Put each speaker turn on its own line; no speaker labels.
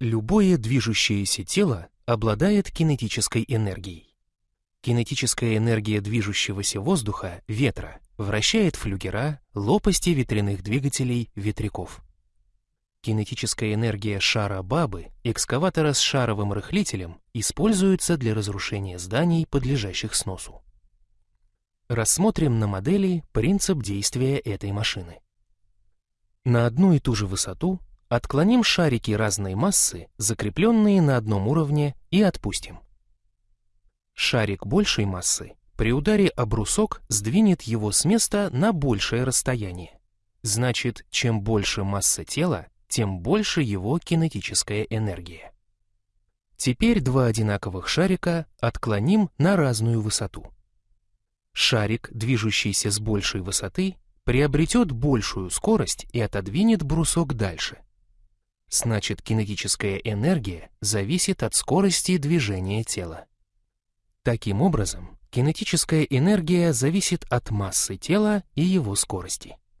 Любое движущееся тело обладает кинетической энергией. Кинетическая энергия движущегося воздуха, ветра, вращает флюгера, лопасти ветряных двигателей, ветряков. Кинетическая энергия шара Бабы, экскаватора с шаровым рыхлителем, используется для разрушения зданий, подлежащих сносу. Рассмотрим на модели принцип действия этой машины. На одну и ту же высоту отклоним шарики разной массы, закрепленные на одном уровне, и отпустим. Шарик большей массы при ударе о брусок сдвинет его с места на большее расстояние. Значит, чем больше масса тела, тем больше его кинетическая энергия. Теперь два одинаковых шарика отклоним на разную высоту. Шарик, движущийся с большей высоты, приобретет большую скорость и отодвинет брусок дальше. Значит, кинетическая энергия зависит от скорости движения тела. Таким образом, кинетическая энергия зависит от массы тела и его скорости.